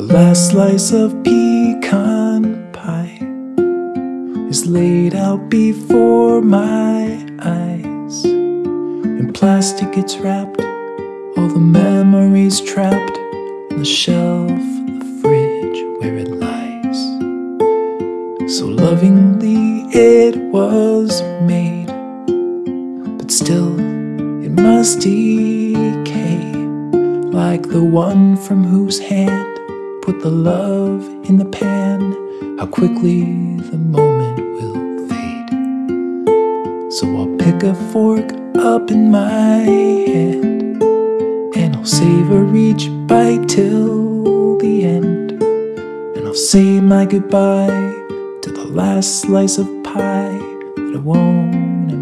The last slice of pecan pie is laid out before my eyes. In plastic, it's wrapped, all the memories trapped on the shelf the fridge where it lies. So lovingly it was made, but still it must decay like the one from whose hand put the love in the pan. How quickly the moment will fade. So I'll pick a fork up in my hand and I'll savor each bite till the end. And I'll say my goodbye to the last slice of pie that I won't